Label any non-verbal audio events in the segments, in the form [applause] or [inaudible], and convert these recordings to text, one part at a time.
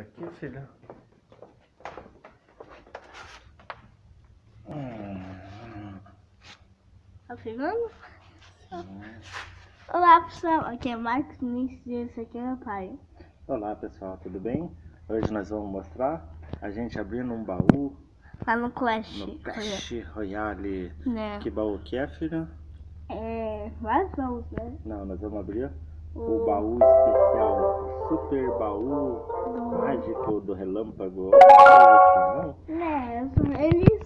Aqui, filha. Hum. Tá pegando? Olá pessoal, aqui é Marcos Vinícius e esse aqui é meu pai. Olá pessoal, tudo bem? Hoje nós vamos mostrar a gente abrindo um baú Lá no Clash. no Clash Royale. Né? Que baú que é, filha? É. Vários baús, né? Não, nós vamos abrir o O baú especial, super baú do. mágico do relâmpago. Não? Né, eles.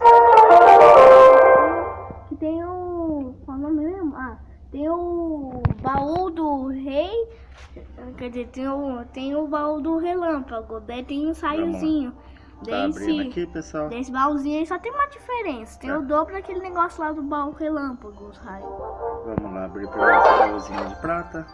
Que tem o. Qual é o nome mesmo? Ah, tem o baú do rei. Quer dizer, tem o, tem o baú do relâmpago. Daí tem um saiozinho. Tá Desse, aqui, pessoal. desse baúzinho aí só tem uma diferença. Tem Tá. o dobro daquele negócio lá do baú relâmpago, os raios. Vamos lá abrir primeiro esse baúzinho de prata.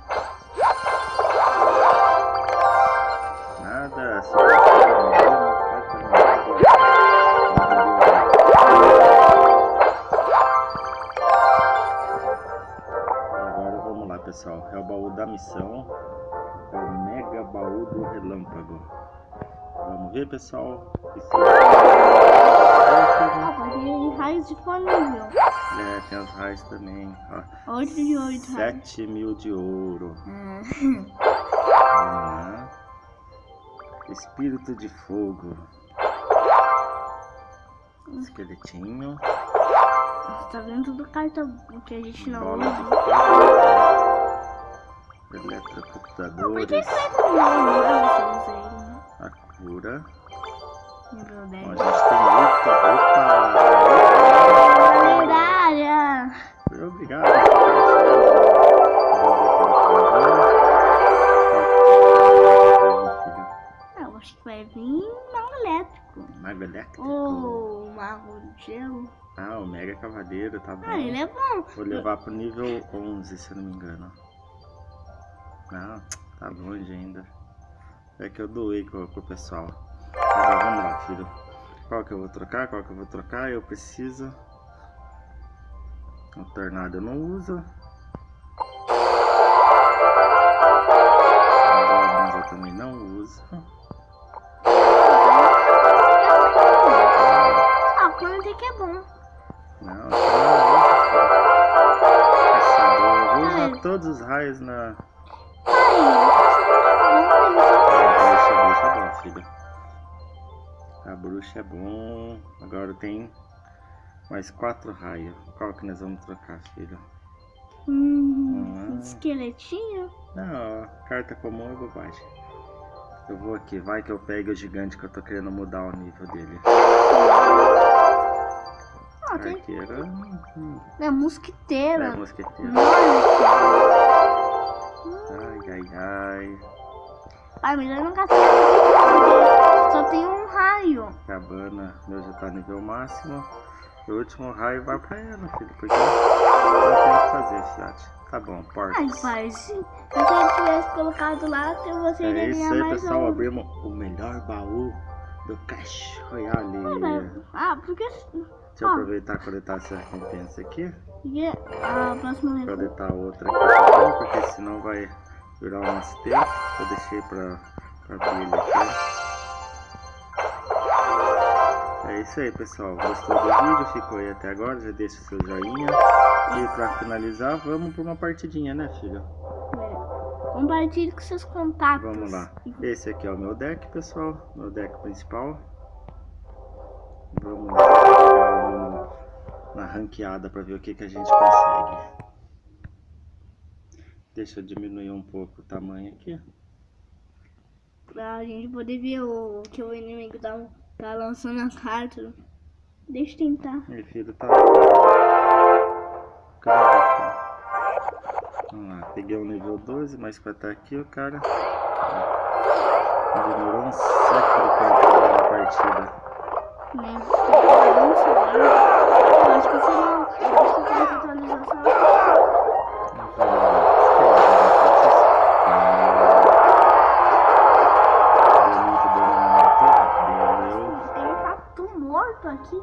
Pessoal. É o baú da missão. É o mega baú do relâmpago. Vamos ver, pessoal. Ah, pode ir raios disponível. é, tem as raias também. ó. 8 de 8 raios. 7 mil de ouro. Ah, Vamos lá. Espírito de fogo. Esqueletinho. Você tá vendo tudo carta que a gente não Bola de usa. Por que Eletrocomputadores. que? Você usa ele, né? A cura. Nível Ó, 10. a gente tem luta. Opa! Elétrico. Mago de gelo. Ah, o Mega Cavaleiro, tá bom. Ah, ele é bom. Vou levar pro nível 11, se eu não me engano. Não, tá longe ainda. É que eu doei com, com o pessoal. Agora vamos lá, filho. Qual que eu vou trocar? Qual que eu vou trocar? Eu preciso. O tornado eu não uso. Eu também não uso. Ah, tem que é bom. Não, vou usar Ai. todos os raios na. A bruxa, a bruxa é bom, filho. A bruxa é bom. Agora tem mais quatro raios. Qual que nós vamos trocar, filho? Hum, Hum. esqueletinho? Não, carta comum é bobagem. Eu vou aqui, vai que eu pego o gigante que eu tô querendo mudar o nível dele. Ah, tem. Arqueira. hum, É mosquiteira. É, mosqueteiro. Ai, ai, ai. Ai, mas eu nunca sei porque só tem um raio. Cabana, meu já tá nível máximo. O último raio vai pra ela, filho. Porque não tem o que fazer, fiat. Tá bom, Ai, porcos. pai, se ele tivesse colocado lá, você iria É isso ganhar aí, mais pessoal. um. Abrimos o melhor baú do Cash Royale. Ah, porque, Deixa eu Ah. aproveitar e coletar essa recompensa aqui. porque a próxima vez. Coletar outra aqui também, porque senão vai durar o nosso tempo. Eu deixei pra, pra abrir ele aqui. É isso aí, pessoal. Gostou do vídeo? Ficou aí até agora? Já deixa o seu joinha. E pra finalizar, vamos pra uma partidinha, né, filho? É, Compartilhe com seus contatos. Vamos lá. Esse aqui é o meu deck, pessoal. Meu deck principal. Vamos lá. na ranqueada pra ver o que, que a gente consegue. Deixa eu diminuir um pouco o tamanho aqui. Pra gente poder ver o que o inimigo tá, tá lançando a carta. Deixa eu tentar. Meu filho tá. Filho? Vamos lá, peguei o nível 12, mas pra estar aqui o cara. Demorou um século pra entrar na partida. Né? Vamos lá. Eu acho que você não. Eu acho que. Tem um tatu morto aqui.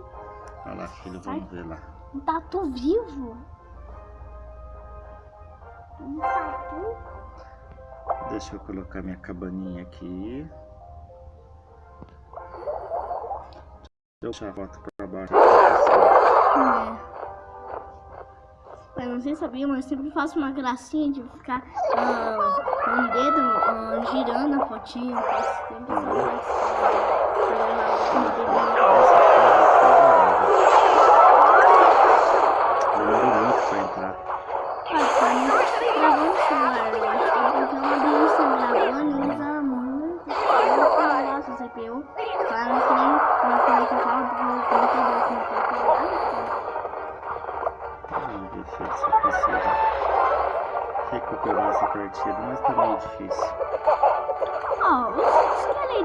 Olha lá, filho, vamos ver lá. Um tatu vivo. Deixa eu colocar minha cabaninha aqui. Deixa eu puxar a foto pra baixo. É. Eu não sei sabia, mas eu sempre faço uma gracinha de ficar com um, um dedo ah, girando a fotinha. Eu sempre uma gracinha.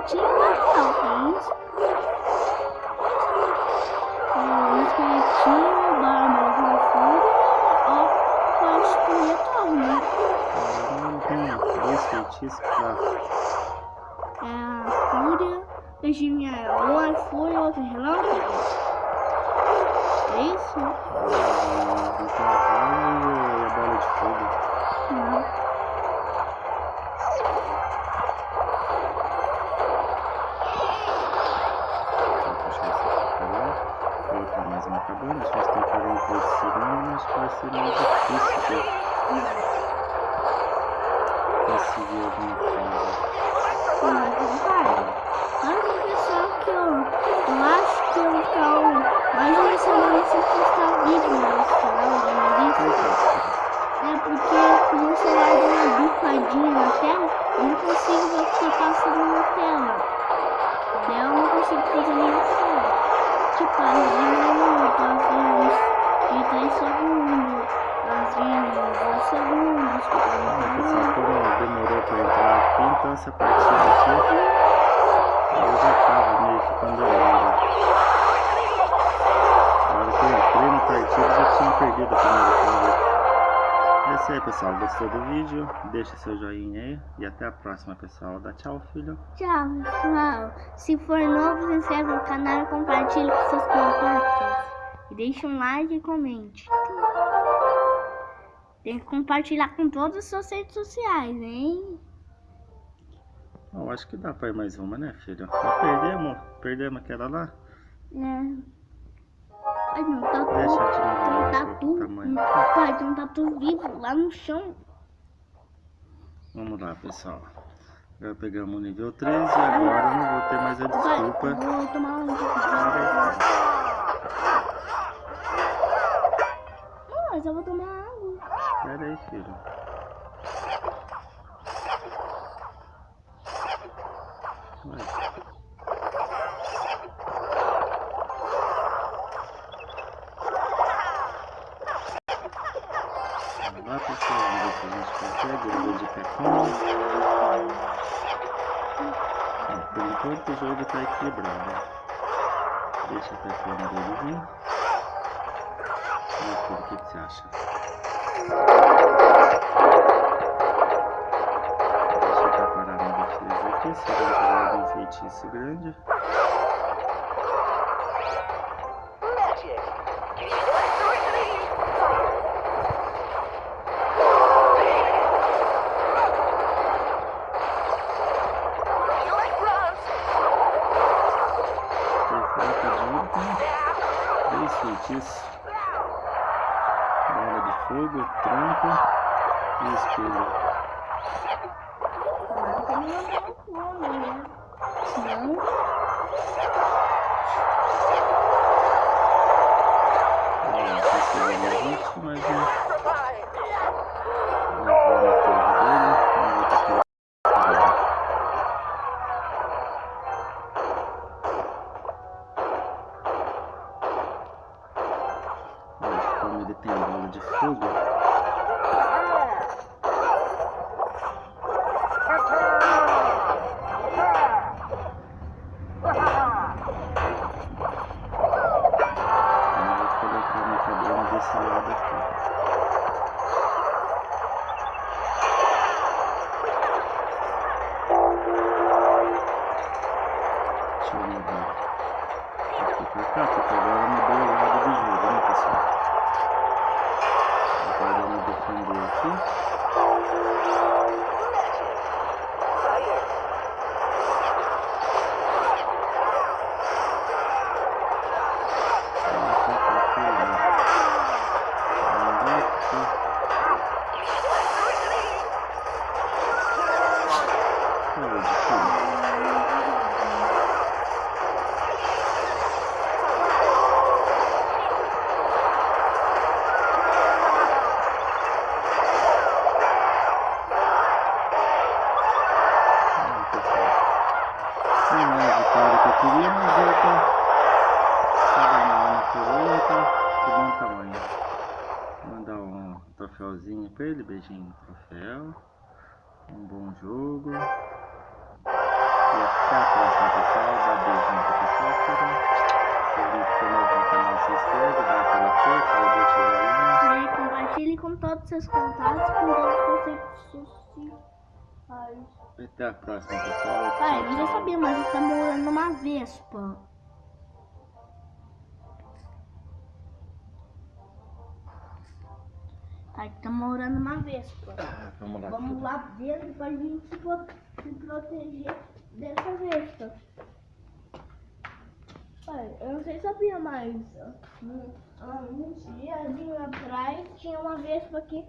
Os esqueletinhos não tem isso. O esqueletinho, barba com fúria, ó, pode destruir todo, né? Não tem dois feitiços pra. É a fúria, um é fúria, outro é relâmpago. É isso? Conseguir alguma coisa. Olha o pessoal que eu, eu acho que eu um, mais uma semana sem postar vídeo nesse canal da Melissa. Por que, É porque o meu celular deu uma bufadinha na tela, eu não consigo ver o que tá passando na tela. Daí eu não consigo fazer nenhuma cena. Tipo, às minutos, às vezes de 3 segundos, 2 segundos, Ah, pessoal, como demorou pra entrar aqui, então essa partida aqui eu já tava meio que condenado. Na hora que eu entrei na partida já tinha perdido a primeira coisa. É isso aí, pessoal. Gostou do vídeo? Deixa seu joinha aí e até a próxima, pessoal. Dá tchau, filho. Tchau, pessoal. Se for novo, se inscreve no canal compartilhe com seus contatos. E deixe um like e comente. [laughs] Tem que compartilhar com todas as suas redes sociais, hein? Bom, acho que dá pra ir mais uma, né, filho? Nós perdemos, perdemos aquela lá. Né? Ai, não, tá Deixa eu tudo. diminuir Tem um tá tudo. tamanho. Pai, tem um tatu vivo lá no chão. Vamos lá, pessoal. Já pegamos o nível 3 e agora eu não vou ter mais a Pai, desculpa. vou tomar um mas eu vou tomar água. Pera aí, filho. Vamos lá, pessoal. Ver se a gente consegue. Eu vou de. Ó, Por enquanto o jogo tá equilibrado. Deixa a pecona dele vir. Filho, o que, que você acha? Deixa eu preparar minha defesa aqui, se ele tiver algum feitiço grande. Magic. Electricity. Electrons. Perfeito, Dino com três feitiços. Bola de fogo, tronco e espelho. Tomara que ele não dá fome, né? Senão, Ó, conseguiu a gente, mas não Provide. levou na torre dele. Vamos ver o que que ele vai. Olha, como ele tem a bola de fogo, E até a próxima, pessoal. Dá beijinho pro pessoal. Se for novo no canal, se inscreve, dá aquela força, deixa o joinha. E compartilhe com todos os seus contatos, com todos os seus sociais. Até a próxima, pessoal. Pai, eu já sabia, mas ele tá morando numa vespa. Pai, tá morando numa vespa. Ah, Vamos lá. Vamos lá dentro pra gente se, pro- se proteger dessa vespa. Pai, eu não sei se sabia, mas hum, há uns dias atrás tinha uma vespa aqui